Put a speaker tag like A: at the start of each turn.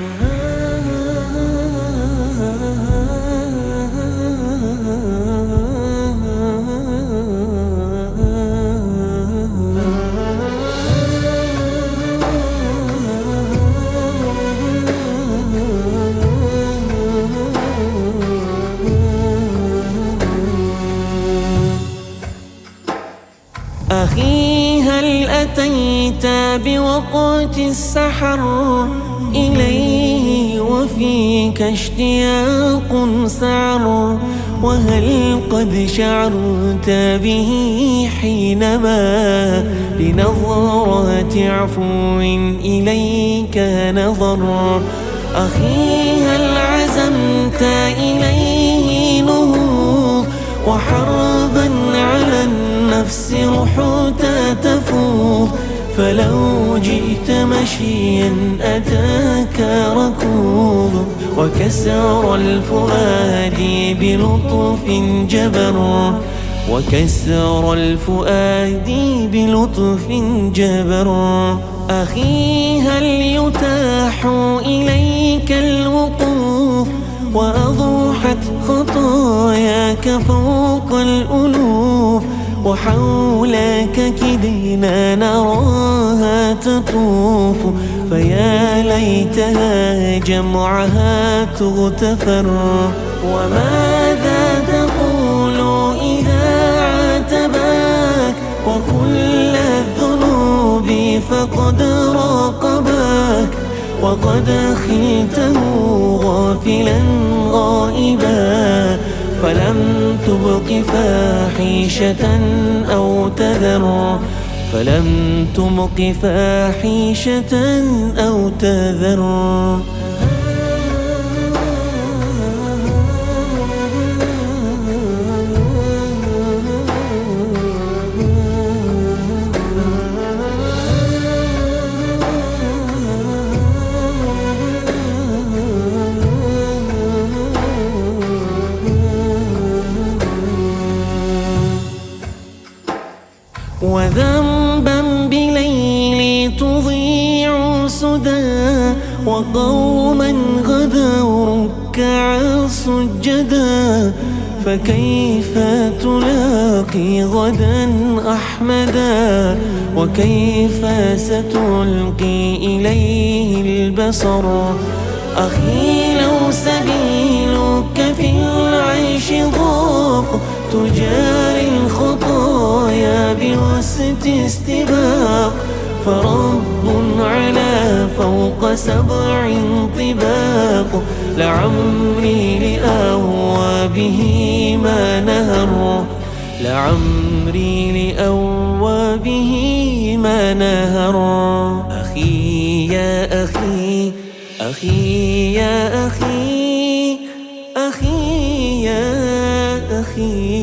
A: أخي أتيت بوقت السحر إليه وفيك اشتياق سعر وهل قد شعرت به حينما بنظرات عفو إليك نظر أخي هل عزمت إليه نهوض وحربا النفس رحوت تفوض فلو جئت مشيا أتاك ركوض وكسر الفؤاد بلطف جبر. وكسر الفؤاد بلطف جبر. أخي هل يتاح إليك الوقوف؟ وأضحت خطاياك فوق الألوف. وحولك كدنا نراها تطوف فيا ليتها جمعها تغتفر. وماذا تقول إذا عاتباك؟ وكل الذنوب فقد راقباك. وقد خلته غافلا غائبا فلم تبق فاحشة أو تذر فلم تبق فاحشة أو تذر. وذنبا بليل تضيع سدى وقوما غدوا ركعا سجدا فكيف تلاقي غدا أحمدا وكيف ستلقي إليه البصر؟ أخي لو سبيلك في العيش ضاق تجاري استباق فرب على فوق سبع طباق. لعمري لأوى به ما نهر لعمري لأوى به ما نهر. أخي يا أخي أخي يا أخي أخي يا أخي.